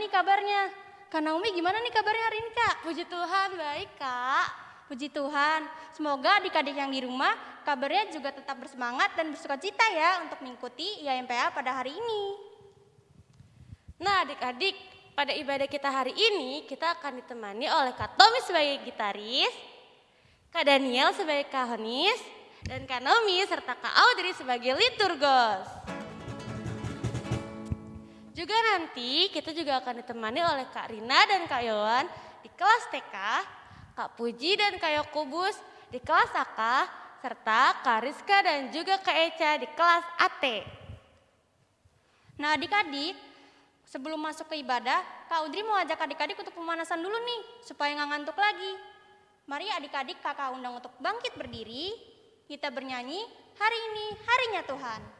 nih kabarnya? Kak Naomi gimana nih kabarnya hari ini kak? Puji Tuhan, baik kak. Puji Tuhan, semoga adik-adik yang di rumah kabarnya juga tetap bersemangat dan bersuka cita ya untuk mengikuti IMPA pada hari ini. Nah adik-adik, pada ibadah kita hari ini kita akan ditemani oleh Kak Tommy sebagai gitaris, Kak Daniel sebagai kahonis, dan Kak Nomi serta Kak Audrey sebagai liturgos. Juga nanti kita juga akan ditemani oleh Kak Rina dan Kak Yowan di kelas TK, Kak Puji dan Kak Yokubus di kelas AK, serta Kak Rizka dan juga Kak Eca di kelas AT. Nah adik-adik, sebelum masuk ke ibadah, Kak Audrey mau ajak adik-adik untuk pemanasan dulu nih, supaya nggak ngantuk lagi. Mari adik-adik kakak undang untuk bangkit berdiri, kita bernyanyi, hari ini harinya Tuhan.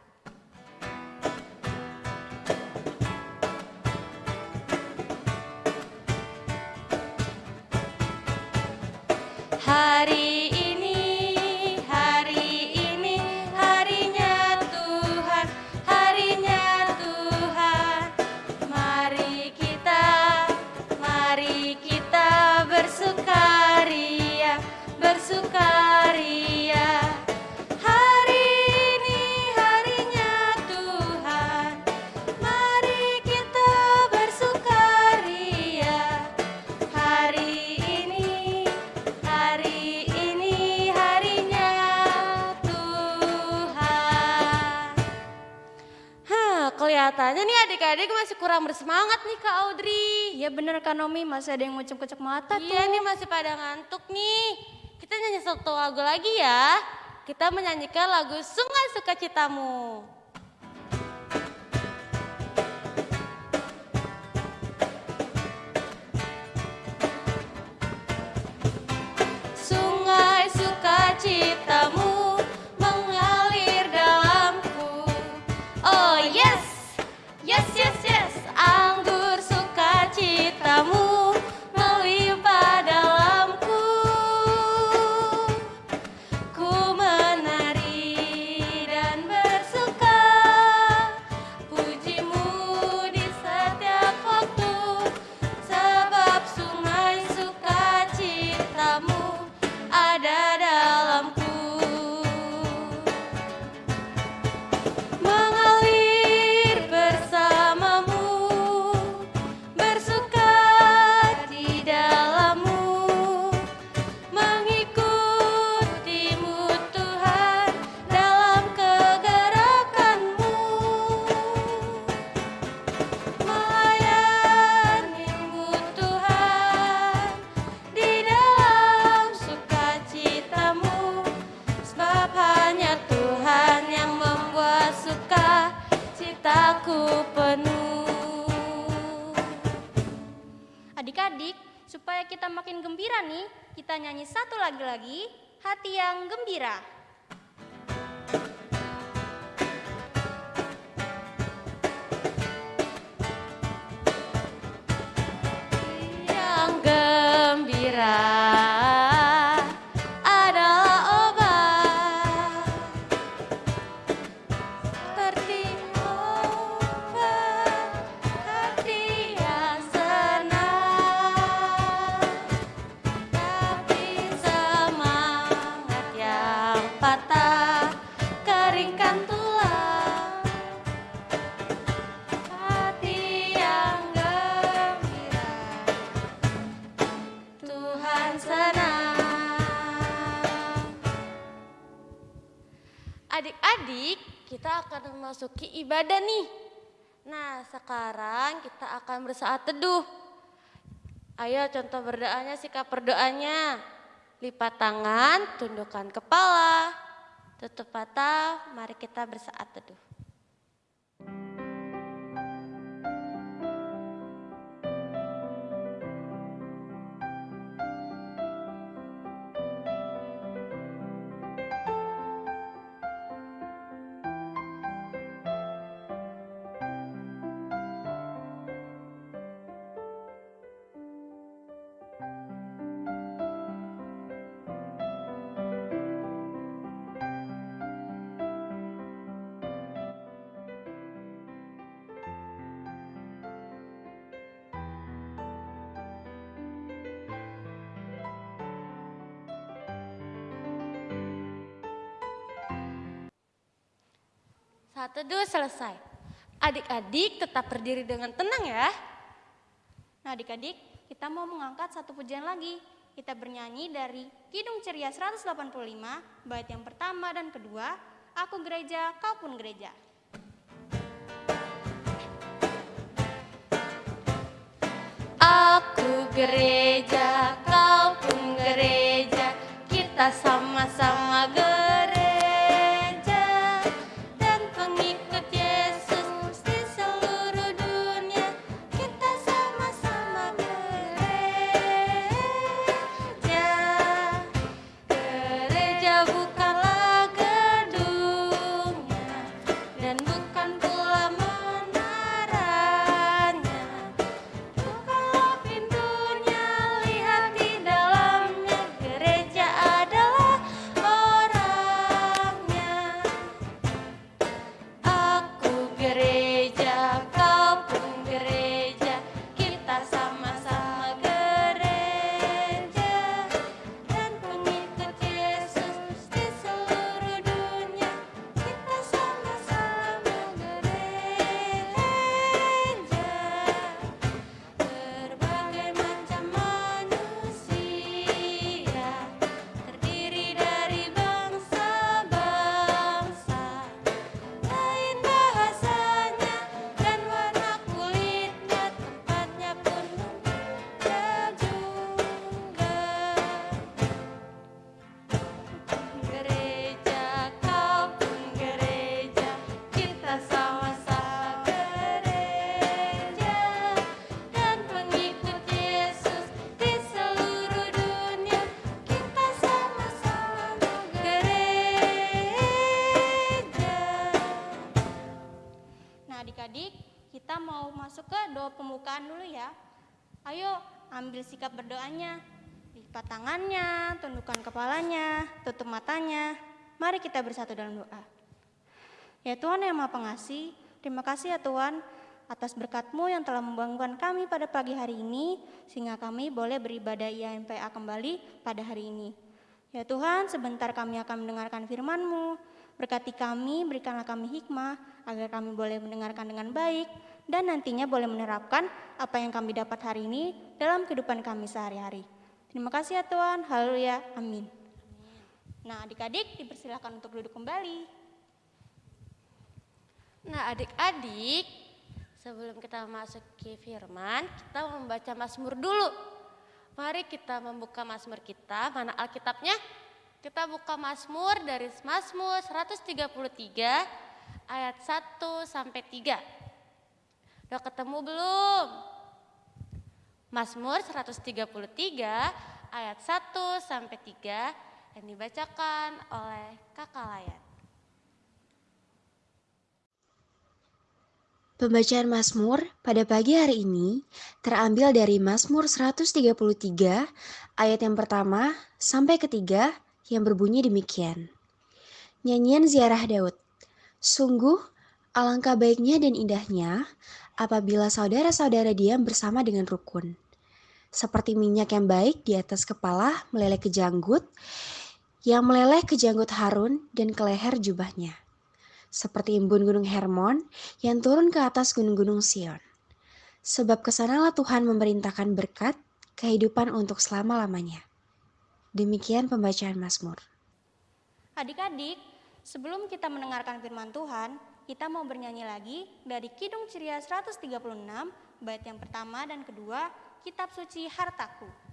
Bener Kak Nomi, masih ada yang ngucap-ngucap mata Iya tuh. nih masih pada ngantuk nih. Kita nyanyi satu lagu lagi ya. Kita menyanyikan lagu Sungai Sukacitamu. Makin gembira nih, kita nyanyi satu lagi lagi, hati yang gembira. Sekarang kita akan bersaat teduh. Ayo contoh berdoanya, sikap berdoanya. Lipat tangan, tundukkan kepala, tutup mata, mari kita bersaat teduh. Saat teduh selesai. Adik-adik tetap berdiri dengan tenang ya. Nah adik-adik, kita mau mengangkat satu pujian lagi. Kita bernyanyi dari Kidung Ceria 185, bait yang pertama dan kedua, Aku gereja, kau pun gereja. Aku gereja, kau pun gereja, kita sama-sama kepalanya, tutup matanya. Mari kita bersatu dalam doa. Ya Tuhan yang Maha Pengasih, terima kasih ya Tuhan atas berkat-Mu yang telah membangunkan kami pada pagi hari ini sehingga kami boleh beribadah IMPA kembali pada hari ini. Ya Tuhan, sebentar kami akan mendengarkan firman-Mu. Berkati kami, berikanlah kami hikmah agar kami boleh mendengarkan dengan baik dan nantinya boleh menerapkan apa yang kami dapat hari ini dalam kehidupan kami sehari-hari. Terima kasih ya Tuhan. Haleluya. Amin. Nah, adik-adik dipersilakan untuk duduk kembali. Nah, adik-adik, sebelum kita masuk ke firman, kita membaca Mazmur dulu. Mari kita membuka Mazmur kita, mana Alkitabnya? Kita buka Mazmur dari Mazmur 133 ayat 1 sampai 3. Udah ketemu belum? Mazmur 133 ayat 1 sampai 3 yang dibacakan oleh Kakak Layan. Pembacaan Mazmur pada pagi hari ini terambil dari Mazmur 133 ayat yang pertama sampai ketiga yang berbunyi demikian. Nyanyian ziarah Daud. Sungguh alangkah baiknya dan indahnya apabila saudara-saudara diam bersama dengan rukun. Seperti minyak yang baik di atas kepala meleleh ke janggut, yang meleleh ke janggut Harun dan ke leher jubahnya seperti embun gunung Hermon yang turun ke atas gunung-gunung Sion. Sebab ke sanalah Tuhan memerintahkan berkat kehidupan untuk selama-lamanya. Demikian pembacaan Mazmur. Adik-adik, sebelum kita mendengarkan firman Tuhan, kita mau bernyanyi lagi dari Kidung Ceria 136, bait yang pertama dan kedua, Kitab Suci Hartaku.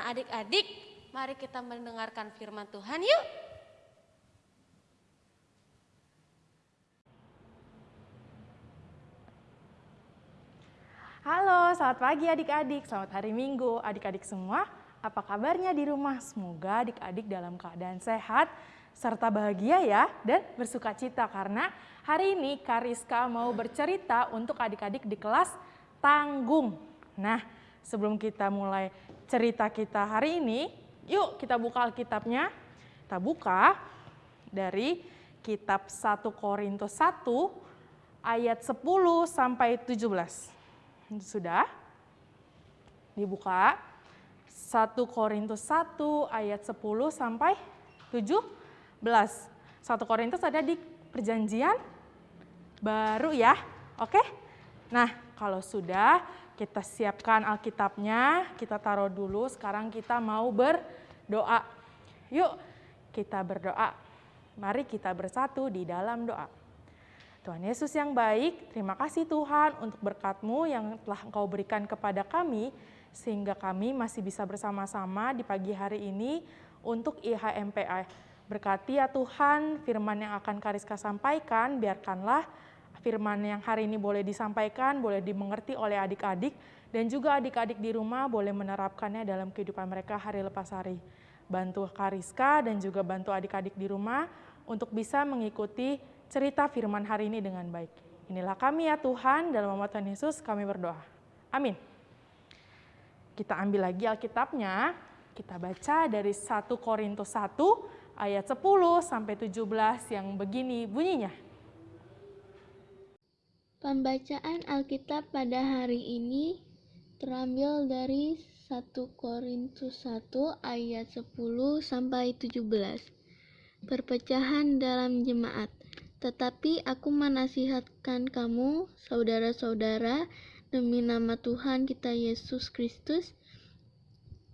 Adik-adik, mari kita mendengarkan firman Tuhan yuk. Halo, selamat pagi adik-adik. Selamat hari Minggu. Adik-adik semua, apa kabarnya di rumah? Semoga adik-adik dalam keadaan sehat serta bahagia ya dan bersuka cita karena hari ini Kariska mau bercerita untuk adik-adik di kelas tanggung. Nah, sebelum kita mulai cerita kita hari ini, yuk kita buka Alkitabnya. Kita buka dari kitab 1 Korintus 1 ayat 10 sampai 17. Sudah? Dibuka. 1 Korintus 1 ayat 10 sampai 17. 1 Korintus ada di perjanjian baru ya. Oke? Nah, kalau sudah kita siapkan Alkitabnya, kita taruh dulu. Sekarang kita mau berdoa. Yuk, kita berdoa. Mari kita bersatu di dalam doa. Tuhan Yesus yang baik, terima kasih Tuhan untuk berkat-Mu yang telah Engkau berikan kepada kami, sehingga kami masih bisa bersama-sama di pagi hari ini untuk IHMPA. Berkati ya Tuhan firman yang akan Kariska sampaikan, biarkanlah firman yang hari ini boleh disampaikan, boleh dimengerti oleh adik-adik, dan juga adik-adik di rumah boleh menerapkannya dalam kehidupan mereka hari lepas hari. Bantu Kariska dan juga bantu adik-adik di rumah untuk bisa mengikuti cerita firman hari ini dengan baik. Inilah kami ya Tuhan, dalam nama Tuhan Yesus kami berdoa. Amin. Kita ambil lagi Alkitabnya, kita baca dari 1 Korintus 1 ayat 10 sampai 17 yang begini bunyinya. Pembacaan Alkitab pada hari ini terambil dari 1 Korintus 1 ayat 10 sampai 17. Perpecahan dalam jemaat. Tetapi aku menasihatkan kamu, saudara-saudara, demi nama Tuhan kita Yesus Kristus,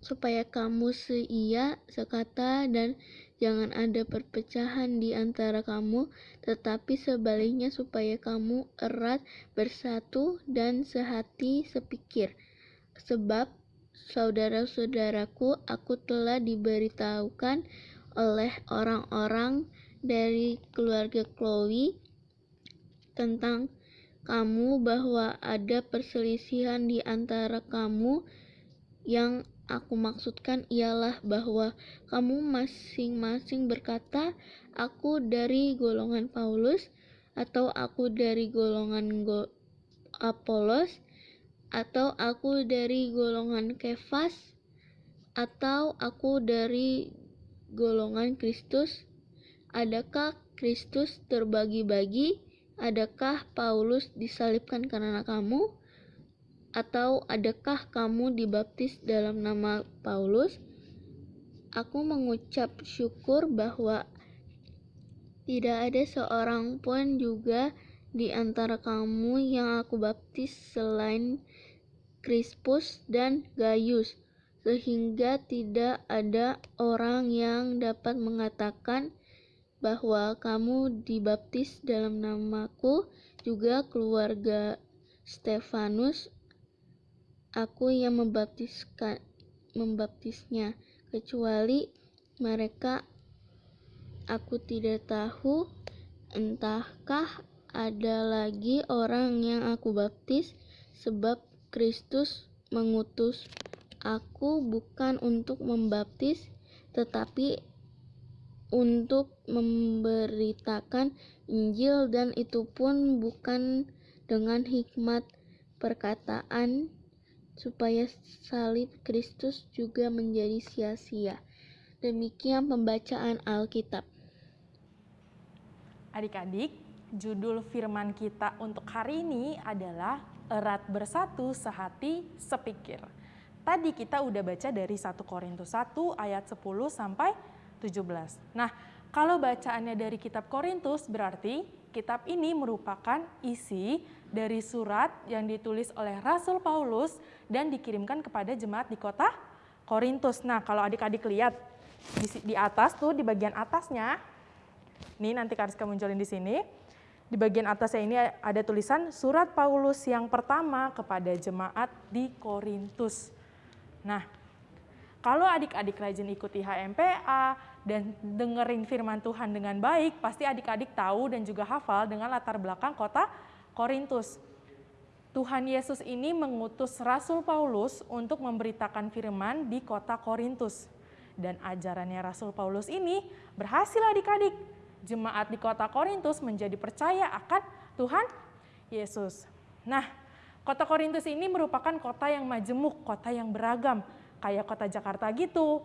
supaya kamu seia, sekata, dan jangan ada perpecahan di antara kamu, tetapi sebaliknya supaya kamu erat bersatu dan sehati sepikir. Sebab, saudara-saudaraku, aku telah diberitahukan oleh orang-orang dari keluarga Chloe tentang kamu bahwa ada perselisihan di antara kamu yang aku maksudkan ialah bahwa kamu masing-masing berkata aku dari golongan Paulus atau aku dari golongan Go Apolos atau aku dari golongan Kefas atau aku dari golongan Kristus Adakah Kristus terbagi-bagi? Adakah Paulus disalibkan karena kamu? Atau adakah kamu dibaptis dalam nama Paulus? Aku mengucap syukur bahwa tidak ada seorang pun juga di antara kamu yang aku baptis selain Crispus dan Gaius, sehingga tidak ada orang yang dapat mengatakan bahwa kamu dibaptis dalam namaku, juga keluarga Stefanus, aku yang membaptiskan membaptisnya, kecuali mereka aku tidak tahu entahkah ada lagi orang yang aku baptis sebab Kristus mengutus aku bukan untuk membaptis tetapi untuk memberitakan Injil dan itu pun bukan dengan hikmat perkataan supaya salib Kristus juga menjadi sia-sia. Demikian pembacaan Alkitab. Adik-adik, judul firman kita untuk hari ini adalah erat bersatu sehati sepikir. Tadi kita udah baca dari 1 Korintus 1 ayat 10 sampai 17. Nah, kalau bacaannya dari kitab Korintus berarti kitab ini merupakan isi dari surat yang ditulis oleh Rasul Paulus dan dikirimkan kepada jemaat di kota Korintus. Nah, kalau adik-adik lihat di, atas tuh di bagian atasnya, ini nanti Kariska munculin di sini. Di bagian atasnya ini ada tulisan surat Paulus yang pertama kepada jemaat di Korintus. Nah, Kalau adik-adik rajin ikuti HMPA dan dengerin firman Tuhan dengan baik, pasti adik-adik tahu dan juga hafal dengan latar belakang kota Korintus. Tuhan Yesus ini mengutus Rasul Paulus untuk memberitakan firman di kota Korintus. Dan ajarannya Rasul Paulus ini berhasil adik-adik. Jemaat di kota Korintus menjadi percaya akan Tuhan Yesus. Nah, kota Korintus ini merupakan kota yang majemuk, kota yang beragam, kayak kota Jakarta gitu.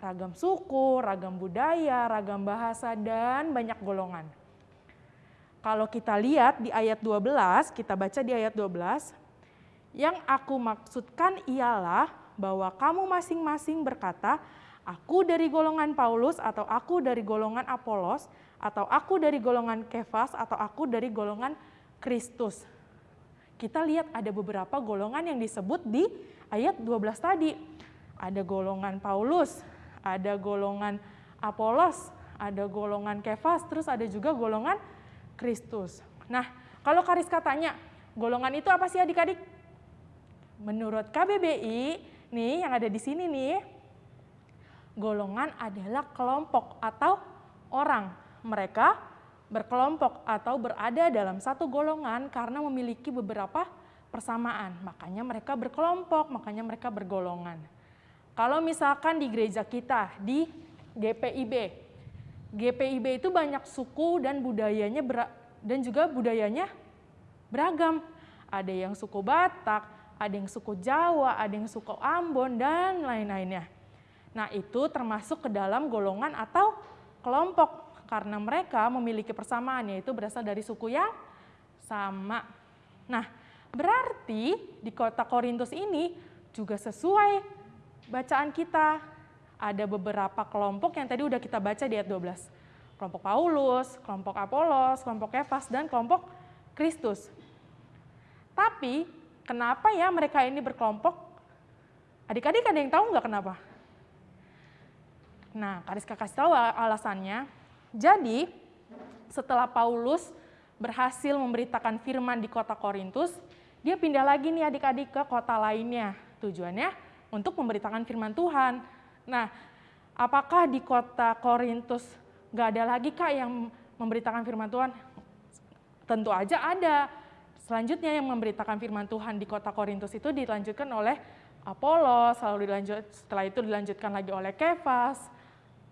Ragam suku, ragam budaya, ragam bahasa, dan banyak golongan. Kalau kita lihat di ayat 12, kita baca di ayat 12, yang aku maksudkan ialah bahwa kamu masing-masing berkata, aku dari golongan Paulus atau aku dari golongan Apolos atau aku dari golongan Kefas atau aku dari golongan Kristus. Kita lihat ada beberapa golongan yang disebut di ayat 12 tadi. Ada golongan Paulus, ada golongan Apolos, ada golongan Kefas, terus ada juga golongan Kristus. Nah, kalau Kariska tanya, golongan itu apa sih adik-adik? Menurut KBBI, nih yang ada di sini nih, golongan adalah kelompok atau orang. Mereka berkelompok atau berada dalam satu golongan karena memiliki beberapa persamaan. Makanya mereka berkelompok, makanya mereka bergolongan. Kalau misalkan di gereja kita, di GPIB, GPIB itu banyak suku dan budayanya dan juga budayanya beragam. Ada yang suku Batak, ada yang suku Jawa, ada yang suku Ambon, dan lain-lainnya. Nah itu termasuk ke dalam golongan atau kelompok karena mereka memiliki persamaan yaitu berasal dari suku yang sama. Nah, berarti di kota Korintus ini juga sesuai bacaan kita. Ada beberapa kelompok yang tadi udah kita baca di ayat 12. Kelompok Paulus, kelompok Apolos, kelompok Kefas, dan kelompok Kristus. Tapi kenapa ya mereka ini berkelompok? Adik-adik ada yang tahu nggak kenapa? Nah, Kariska kasih tahu alasannya jadi, setelah Paulus berhasil memberitakan firman di kota Korintus, dia pindah lagi nih adik-adik ke kota lainnya. Tujuannya untuk memberitakan firman Tuhan. Nah, apakah di kota Korintus gak ada lagi kak yang memberitakan firman Tuhan? Tentu aja ada. Selanjutnya yang memberitakan firman Tuhan di kota Korintus itu dilanjutkan oleh Apolos, lalu dilanjut, setelah itu dilanjutkan lagi oleh Kefas,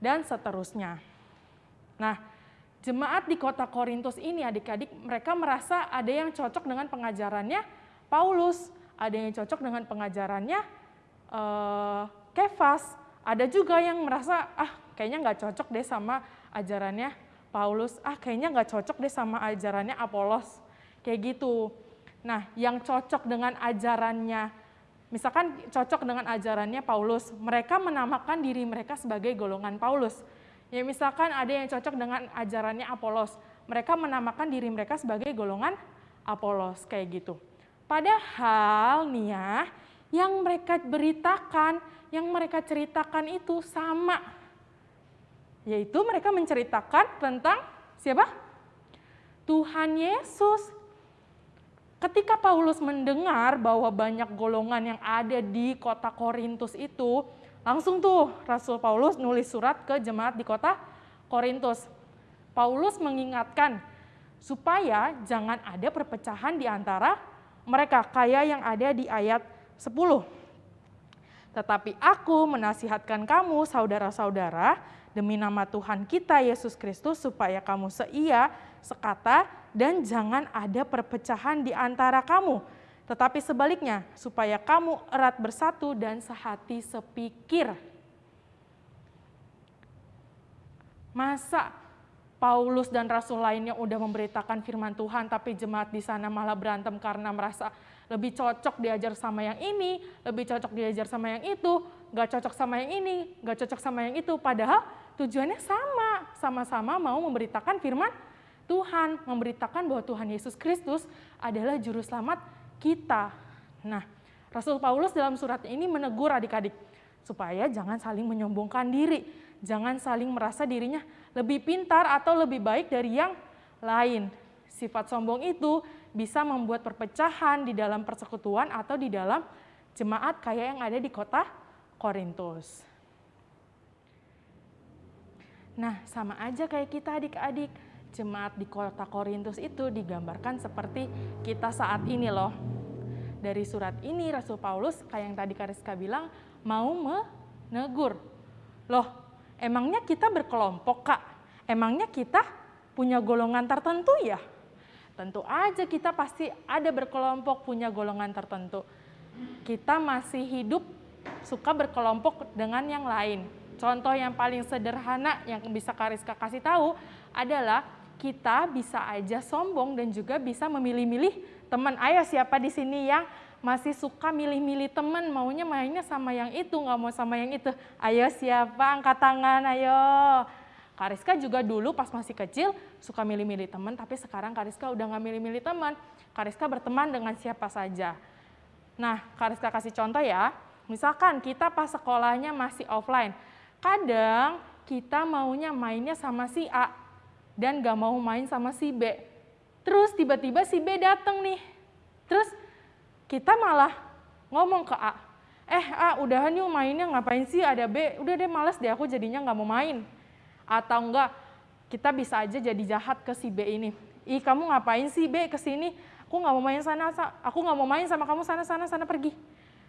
dan seterusnya. Nah, jemaat di kota Korintus ini adik-adik mereka merasa ada yang cocok dengan pengajarannya Paulus, ada yang cocok dengan pengajarannya uh, Kefas, ada juga yang merasa ah kayaknya nggak cocok deh sama ajarannya Paulus, ah kayaknya nggak cocok deh sama ajarannya Apolos, kayak gitu. Nah, yang cocok dengan ajarannya, misalkan cocok dengan ajarannya Paulus, mereka menamakan diri mereka sebagai golongan Paulus Ya misalkan ada yang cocok dengan ajarannya Apolos, mereka menamakan diri mereka sebagai golongan Apolos kayak gitu. Padahal nih ya, yang mereka beritakan, yang mereka ceritakan itu sama. Yaitu mereka menceritakan tentang siapa? Tuhan Yesus. Ketika Paulus mendengar bahwa banyak golongan yang ada di kota Korintus itu, Langsung tuh Rasul Paulus nulis surat ke jemaat di kota Korintus. Paulus mengingatkan supaya jangan ada perpecahan di antara mereka kayak yang ada di ayat 10. Tetapi aku menasihatkan kamu saudara-saudara demi nama Tuhan kita Yesus Kristus supaya kamu seia, sekata, dan jangan ada perpecahan di antara kamu tetapi sebaliknya, supaya kamu erat bersatu dan sehati sepikir. Masa Paulus dan rasul lainnya udah memberitakan firman Tuhan, tapi jemaat di sana malah berantem karena merasa lebih cocok diajar sama yang ini, lebih cocok diajar sama yang itu, gak cocok sama yang ini, gak cocok sama yang itu. Padahal tujuannya sama, sama-sama mau memberitakan firman Tuhan, memberitakan bahwa Tuhan Yesus Kristus adalah juru selamat kita. Nah, Rasul Paulus dalam surat ini menegur adik-adik supaya jangan saling menyombongkan diri, jangan saling merasa dirinya lebih pintar atau lebih baik dari yang lain. Sifat sombong itu bisa membuat perpecahan di dalam persekutuan atau di dalam jemaat kayak yang ada di kota Korintus. Nah, sama aja kayak kita adik-adik. Jemaat di kota Korintus itu digambarkan seperti kita saat ini loh. Dari surat ini Rasul Paulus kayak yang tadi Kariska bilang mau menegur. Loh, emangnya kita berkelompok kak? Emangnya kita punya golongan tertentu ya? Tentu aja kita pasti ada berkelompok punya golongan tertentu. Kita masih hidup suka berkelompok dengan yang lain Contoh yang paling sederhana yang bisa Kariska kasih tahu adalah kita bisa aja sombong dan juga bisa memilih-milih teman. Ayo siapa di sini yang masih suka milih-milih teman, maunya mainnya sama yang itu, nggak mau sama yang itu. Ayo siapa, angkat tangan, ayo. Kariska juga dulu pas masih kecil suka milih-milih teman, tapi sekarang Kariska udah nggak milih-milih teman. Kariska berteman dengan siapa saja. Nah, Kariska kasih contoh ya. Misalkan kita pas sekolahnya masih offline, Kadang kita maunya mainnya sama si A dan gak mau main sama si B. Terus tiba-tiba si B datang nih. Terus kita malah ngomong ke A, eh A udahan yuk mainnya ngapain sih ada B, udah deh males deh aku jadinya gak mau main. Atau enggak, kita bisa aja jadi jahat ke si B ini. Ih kamu ngapain sih B ke sini, aku nggak mau main sana, aku nggak mau main sama kamu sana sana sana pergi.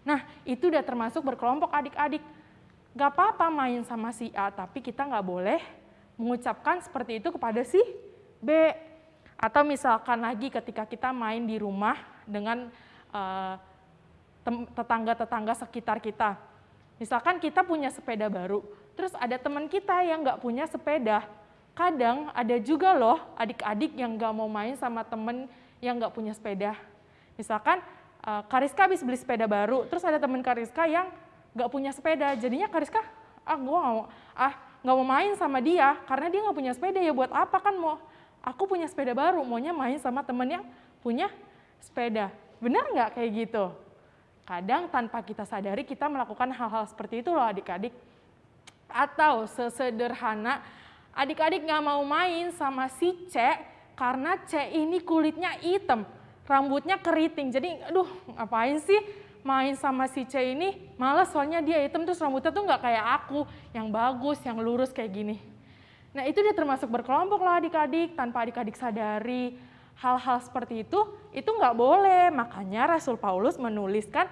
Nah itu udah termasuk berkelompok adik-adik Gak apa-apa main sama si A, tapi kita nggak boleh mengucapkan seperti itu kepada si B. Atau misalkan lagi ketika kita main di rumah dengan uh, tetangga-tetangga sekitar kita. Misalkan kita punya sepeda baru, terus ada teman kita yang nggak punya sepeda. Kadang ada juga loh adik-adik yang nggak mau main sama temen yang nggak punya sepeda. Misalkan uh, Kariska habis beli sepeda baru, terus ada teman Kariska yang nggak punya sepeda. Jadinya Kariska, ah gue nggak mau, ah nggak mau main sama dia karena dia nggak punya sepeda ya buat apa kan mau? Aku punya sepeda baru, maunya main sama temen yang punya sepeda. Benar nggak kayak gitu? Kadang tanpa kita sadari kita melakukan hal-hal seperti itu loh adik-adik. Atau sesederhana adik-adik nggak mau main sama si C karena C ini kulitnya hitam, rambutnya keriting. Jadi aduh ngapain sih main sama si C ini malas soalnya dia hitam terus rambutnya tuh nggak kayak aku yang bagus, yang lurus kayak gini. Nah itu dia termasuk berkelompok lah adik-adik tanpa adik-adik sadari hal-hal seperti itu itu nggak boleh makanya Rasul Paulus menuliskan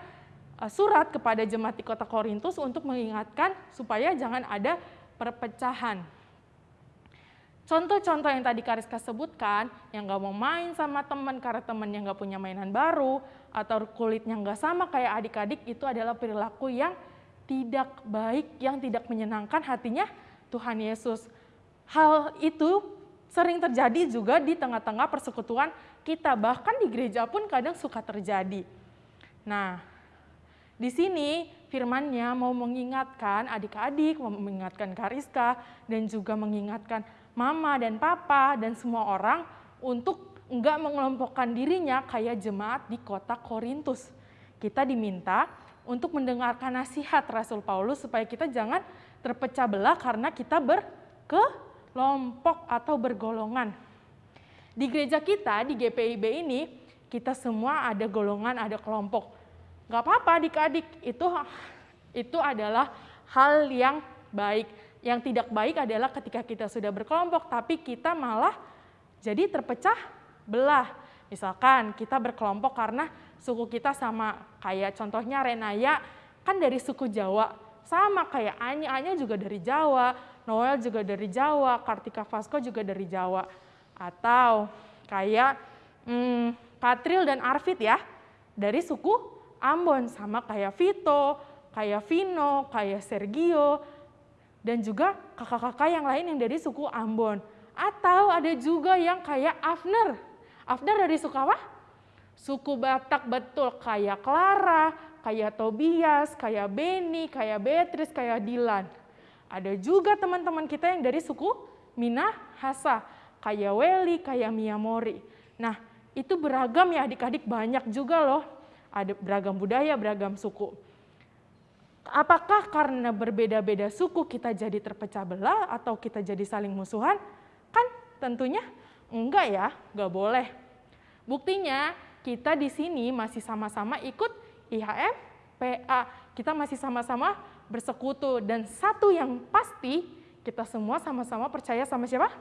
surat kepada jemaat di kota Korintus untuk mengingatkan supaya jangan ada perpecahan. Contoh-contoh yang tadi Kariska sebutkan, yang nggak mau main sama teman karena yang nggak punya mainan baru, atau kulitnya nggak sama kayak adik-adik, itu adalah perilaku yang tidak baik, yang tidak menyenangkan hatinya Tuhan Yesus. Hal itu sering terjadi juga di tengah-tengah persekutuan kita, bahkan di gereja pun kadang suka terjadi. Nah, di sini firmannya mau mengingatkan adik-adik, mau mengingatkan Kariska, dan juga mengingatkan mama dan papa dan semua orang untuk enggak mengelompokkan dirinya kayak jemaat di kota Korintus. Kita diminta untuk mendengarkan nasihat Rasul Paulus supaya kita jangan terpecah belah karena kita berkelompok atau bergolongan. Di gereja kita, di GPIB ini, kita semua ada golongan, ada kelompok. Gak apa-apa adik-adik, itu, itu adalah hal yang baik yang tidak baik adalah ketika kita sudah berkelompok, tapi kita malah jadi terpecah belah. Misalkan kita berkelompok karena suku kita sama, kayak contohnya Renaya kan dari suku Jawa, sama kayak Anya, Anya juga dari Jawa, Noel juga dari Jawa, Kartika Vasco juga dari Jawa. Atau kayak hmm, Katril dan Arvid ya, dari suku Ambon, sama kayak Vito, kayak Vino, kayak Sergio, dan juga kakak-kakak yang lain yang dari suku Ambon. Atau ada juga yang kayak Afner. Afner dari suku apa? Suku Batak betul, kayak Clara, kayak Tobias, kayak Benny, kayak Beatrice, kayak Dilan. Ada juga teman-teman kita yang dari suku Minahasa, kayak Weli, kayak Miyamori. Nah, itu beragam ya adik-adik, banyak juga loh. Ada beragam budaya, beragam suku. Apakah karena berbeda-beda suku kita jadi terpecah belah atau kita jadi saling musuhan? Kan tentunya enggak ya, enggak boleh. Buktinya kita di sini masih sama-sama ikut IHM PA, kita masih sama-sama bersekutu. Dan satu yang pasti, kita semua sama-sama percaya sama siapa?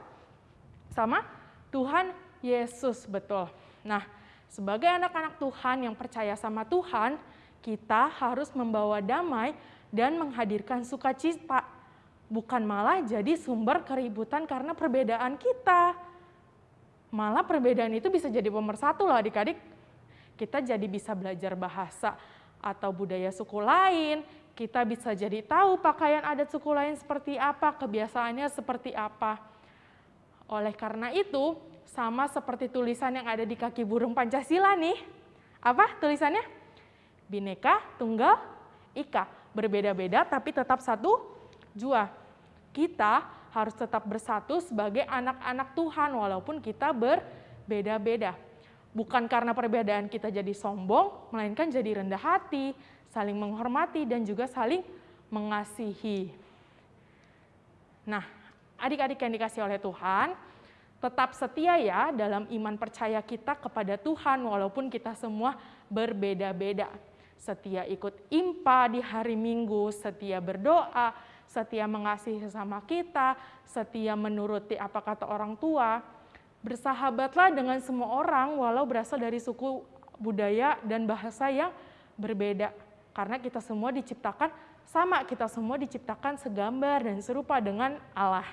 Sama Tuhan Yesus, betul. Nah, sebagai anak-anak Tuhan yang percaya sama Tuhan, kita harus membawa damai dan menghadirkan sukacita. Bukan malah jadi sumber keributan karena perbedaan kita. Malah perbedaan itu bisa jadi pemersatu loh adik-adik. Kita jadi bisa belajar bahasa atau budaya suku lain, kita bisa jadi tahu pakaian adat suku lain seperti apa, kebiasaannya seperti apa. Oleh karena itu, sama seperti tulisan yang ada di kaki burung Pancasila nih. Apa tulisannya? Bineka Tunggal Ika. Berbeda-beda tapi tetap satu jua. Kita harus tetap bersatu sebagai anak-anak Tuhan walaupun kita berbeda-beda. Bukan karena perbedaan kita jadi sombong, melainkan jadi rendah hati, saling menghormati, dan juga saling mengasihi. Nah, adik-adik yang dikasih oleh Tuhan, tetap setia ya dalam iman percaya kita kepada Tuhan walaupun kita semua berbeda-beda. Setia ikut impa di hari Minggu, setia berdoa, setia mengasihi sesama kita, setia menuruti apa kata orang tua. Bersahabatlah dengan semua orang walau berasal dari suku budaya dan bahasa yang berbeda. Karena kita semua diciptakan sama, kita semua diciptakan segambar dan serupa dengan Allah.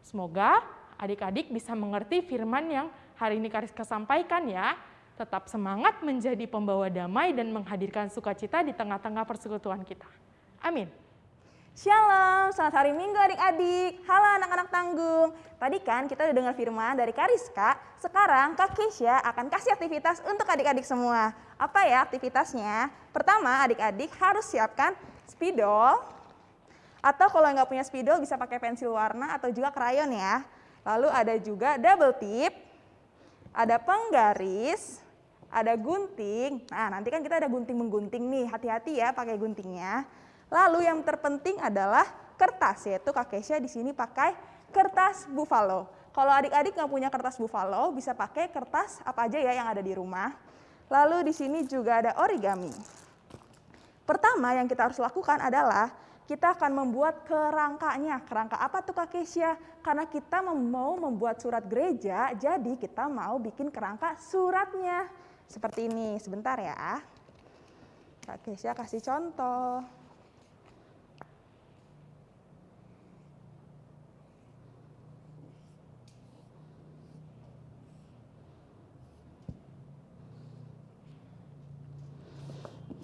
Semoga adik-adik bisa mengerti firman yang hari ini Kariska sampaikan ya. Tetap semangat menjadi pembawa damai dan menghadirkan sukacita di tengah-tengah persekutuan kita. Amin. Shalom, selamat hari Minggu adik-adik. Halo anak-anak tanggung. Tadi kan kita udah dengar firman dari Kariska, sekarang Kak Keisha akan kasih aktivitas untuk adik-adik semua. Apa ya aktivitasnya? Pertama, adik-adik harus siapkan spidol, atau kalau nggak punya spidol bisa pakai pensil warna atau juga krayon ya. Lalu ada juga double tip, ada penggaris, ada gunting. Nah, nanti kan kita ada gunting menggunting nih, hati-hati ya pakai guntingnya. Lalu yang terpenting adalah kertas, yaitu Kak Kesha di sini pakai kertas buffalo. Kalau adik-adik nggak punya kertas buffalo, bisa pakai kertas apa aja ya yang ada di rumah. Lalu di sini juga ada origami. Pertama yang kita harus lakukan adalah kita akan membuat kerangkanya. Kerangka apa tuh Kak Kesia? Karena kita mau membuat surat gereja, jadi kita mau bikin kerangka suratnya. Seperti ini, sebentar ya. Kak Kesia kasih contoh.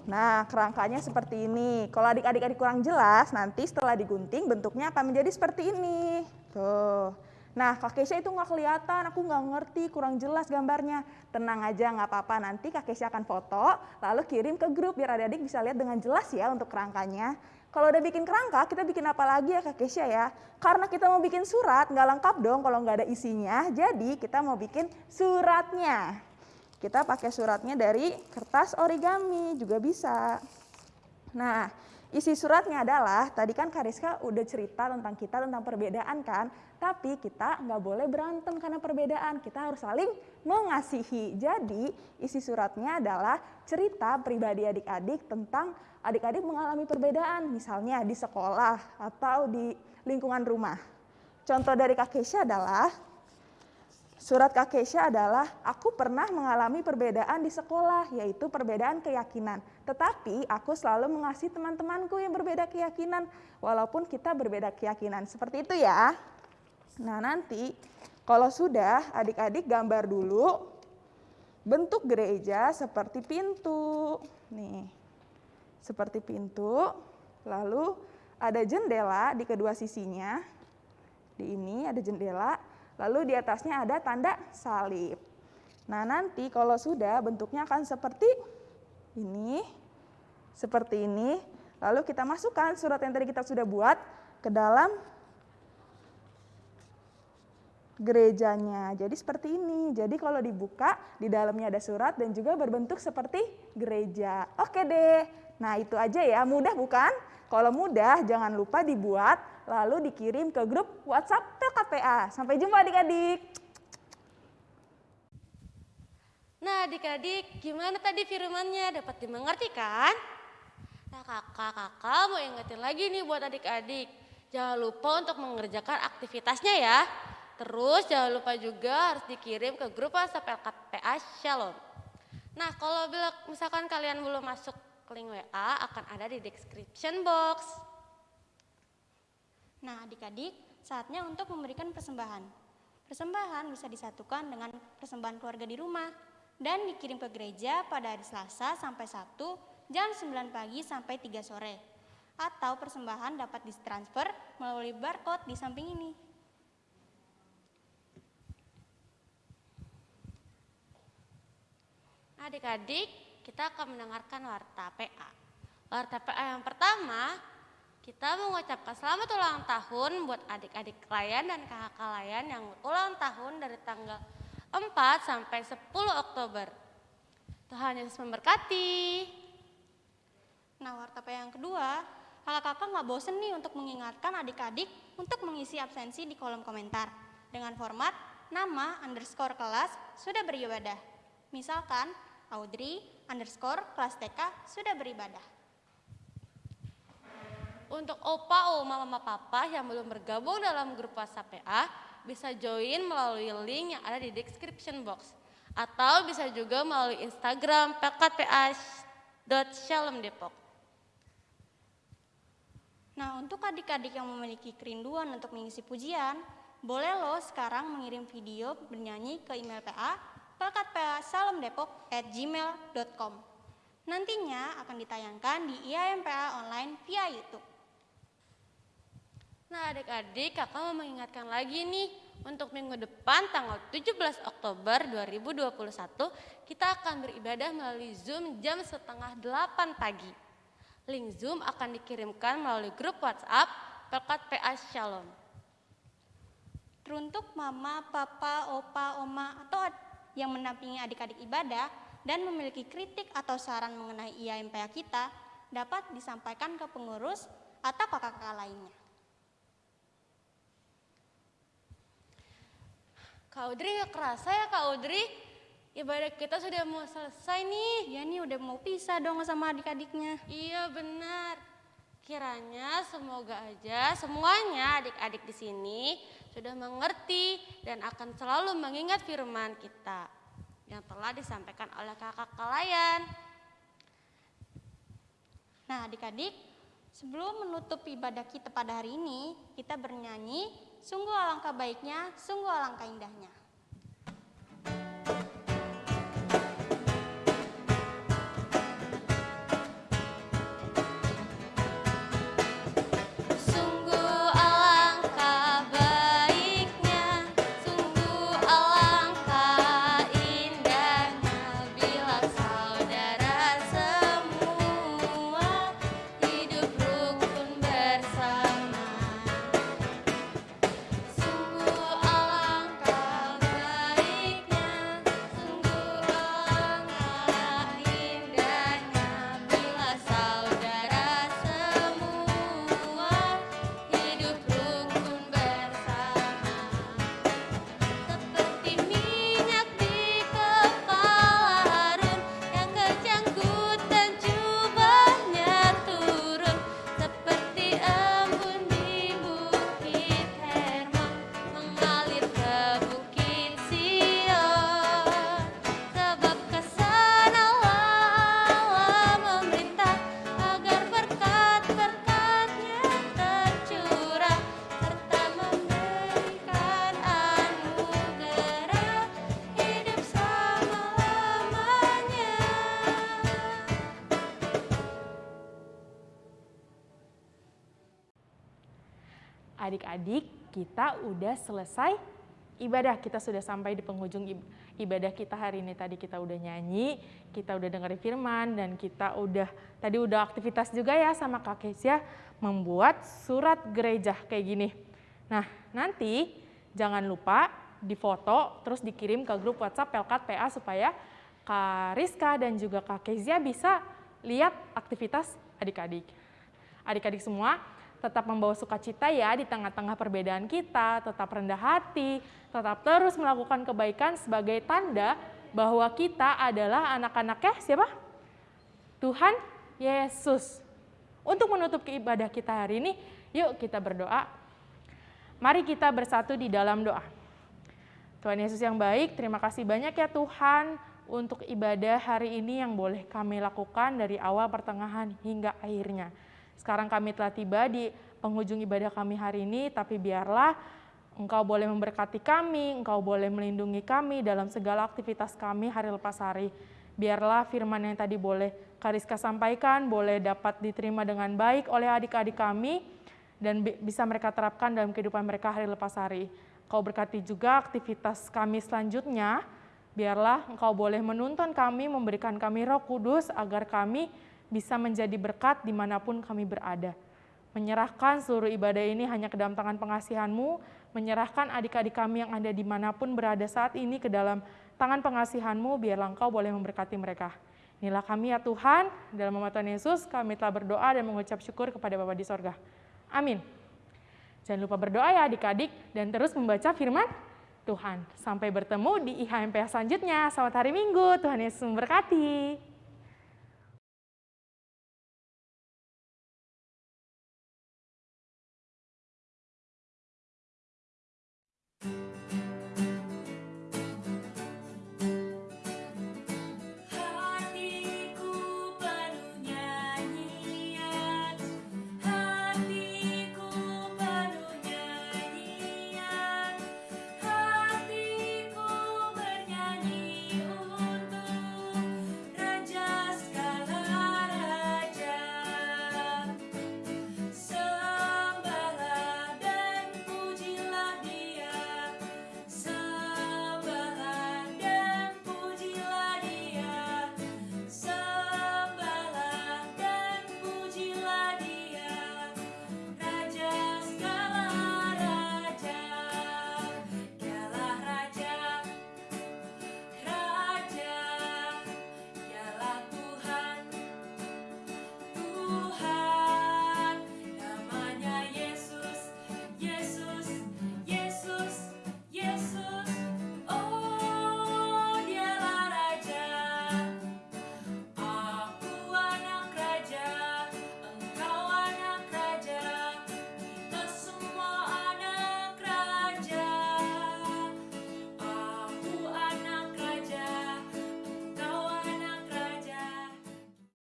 Nah, kerangkanya seperti ini. Kalau adik-adik kurang jelas, nanti setelah digunting bentuknya akan menjadi seperti ini. Tuh. Nah, Kak Kesha itu nggak kelihatan, aku nggak ngerti, kurang jelas gambarnya. Tenang aja, nggak apa-apa. Nanti Kak Kesha akan foto, lalu kirim ke grup biar adik-adik bisa lihat dengan jelas ya untuk kerangkanya. Kalau udah bikin kerangka, kita bikin apa lagi ya Kak Kesha ya? Karena kita mau bikin surat, nggak lengkap dong kalau nggak ada isinya. Jadi kita mau bikin suratnya. Kita pakai suratnya dari kertas origami juga bisa. Nah, isi suratnya adalah, tadi kan Kariska udah cerita tentang kita, tentang perbedaan kan, tapi kita nggak boleh berantem karena perbedaan, kita harus saling mengasihi. Jadi isi suratnya adalah cerita pribadi adik-adik tentang adik-adik mengalami perbedaan, misalnya di sekolah atau di lingkungan rumah. Contoh dari Kak Kesha adalah, Surat Kak Kesha adalah, aku pernah mengalami perbedaan di sekolah, yaitu perbedaan keyakinan. Tetapi aku selalu mengasihi teman-temanku yang berbeda keyakinan, walaupun kita berbeda keyakinan. Seperti itu ya. Nah nanti kalau sudah adik-adik gambar dulu bentuk gereja seperti pintu. Nih, seperti pintu. Lalu ada jendela di kedua sisinya. Di ini ada jendela Lalu di atasnya ada tanda salib. Nah nanti kalau sudah bentuknya akan seperti ini, seperti ini. Lalu kita masukkan surat yang tadi kita sudah buat ke dalam gerejanya. Jadi seperti ini. Jadi kalau dibuka, di dalamnya ada surat dan juga berbentuk seperti gereja. Oke deh. Nah itu aja ya, mudah bukan? Kalau mudah jangan lupa dibuat lalu dikirim ke grup WhatsApp PKPA. Sampai jumpa adik-adik. Nah adik-adik, gimana tadi firmannya? Dapat dimengerti kan? Nah kakak-kakak mau ingetin lagi nih buat adik-adik. Jangan lupa untuk mengerjakan aktivitasnya ya. Terus jangan lupa juga harus dikirim ke grup WhatsApp LKPA Shalom. Nah kalau misalkan kalian belum masuk link WA akan ada di description box. Nah, adik-adik, saatnya untuk memberikan persembahan. Persembahan bisa disatukan dengan persembahan keluarga di rumah dan dikirim ke gereja pada hari Selasa sampai Sabtu jam 9 pagi sampai 3 sore. Atau persembahan dapat ditransfer melalui barcode di samping ini. Adik-adik, kita akan mendengarkan warta PA. Warta PA yang pertama, kita mengucapkan selamat ulang tahun buat adik-adik klien dan kakak klien yang ulang tahun dari tanggal 4 sampai 10 Oktober. Tuhan Yesus memberkati. Nah, warta PA yang kedua, kakak-kakak nggak bosen nih untuk mengingatkan adik-adik untuk mengisi absensi di kolom komentar dengan format nama underscore kelas sudah beribadah. Misalkan, Audrey underscore kelas TK sudah beribadah. Untuk opa, oma, mama, papa yang belum bergabung dalam grup WhatsApp PA, bisa join melalui link yang ada di description box. Atau bisa juga melalui Instagram pkpa.shalom Depok. Nah, untuk adik-adik yang memiliki kerinduan untuk mengisi pujian, boleh lo sekarang mengirim video bernyanyi ke email PA pelkatpa.salamdepok@gmail.com. Nantinya akan ditayangkan di IAMPA online via YouTube. Nah adik-adik kakak mau mengingatkan lagi nih untuk minggu depan tanggal 17 Oktober 2021 kita akan beribadah melalui Zoom jam setengah 8 pagi. Link Zoom akan dikirimkan melalui grup WhatsApp Pelkat PA Shalom. Teruntuk mama, papa, opa, oma, atau yang mendampingi adik-adik ibadah dan memiliki kritik atau saran mengenai IAMPA kita dapat disampaikan ke pengurus atau kakak-kakak lainnya. Kak Audrey kerasa ya Kak Audrey? Ibadah kita sudah mau selesai nih. Ya nih udah mau pisah dong sama adik-adiknya. Iya benar. Kiranya semoga aja semuanya adik-adik di sini sudah mengerti dan akan selalu mengingat firman kita yang telah disampaikan oleh kakak kalian. Nah adik-adik, sebelum menutup ibadah kita pada hari ini, kita bernyanyi, sungguh alangkah baiknya, sungguh alangkah indahnya. Adik-adik, kita udah selesai ibadah. Kita sudah sampai di penghujung ib- ibadah kita hari ini. Tadi kita udah nyanyi, kita udah dengerin firman, dan kita udah tadi udah aktivitas juga ya sama Kak Kesia membuat surat gereja kayak gini. Nah, nanti jangan lupa difoto terus dikirim ke grup WhatsApp Pelkat PA supaya Kak Rizka dan juga Kak Kezia bisa lihat aktivitas adik-adik. Adik-adik semua tetap membawa sukacita ya di tengah-tengah perbedaan kita, tetap rendah hati, tetap terus melakukan kebaikan sebagai tanda bahwa kita adalah anak-anaknya siapa? Tuhan Yesus. Untuk menutup ibadah kita hari ini, yuk kita berdoa. Mari kita bersatu di dalam doa. Tuhan Yesus yang baik, terima kasih banyak ya Tuhan untuk ibadah hari ini yang boleh kami lakukan dari awal pertengahan hingga akhirnya. Sekarang kami telah tiba di penghujung ibadah kami hari ini, tapi biarlah Engkau boleh memberkati kami, Engkau boleh melindungi kami dalam segala aktivitas kami hari lepas hari. Biarlah firman yang tadi boleh Kariska sampaikan, boleh dapat diterima dengan baik oleh adik-adik kami, dan bisa mereka terapkan dalam kehidupan mereka hari lepas hari. Kau berkati juga aktivitas kami selanjutnya, biarlah Engkau boleh menuntun kami, memberikan kami roh kudus, agar kami bisa menjadi berkat di mana pun kami berada. Menyerahkan seluruh ibadah ini hanya ke dalam tangan pengasihanmu, menyerahkan adik-adik kami yang ada di mana pun berada saat ini ke dalam tangan pengasihanmu, biarlah engkau boleh memberkati mereka. Inilah kami ya Tuhan, dalam nama Tuhan Yesus kami telah berdoa dan mengucap syukur kepada Bapa di sorga. Amin. Jangan lupa berdoa ya adik-adik dan terus membaca firman Tuhan. Sampai bertemu di IHMPH selanjutnya. Selamat hari Minggu, Tuhan Yesus memberkati.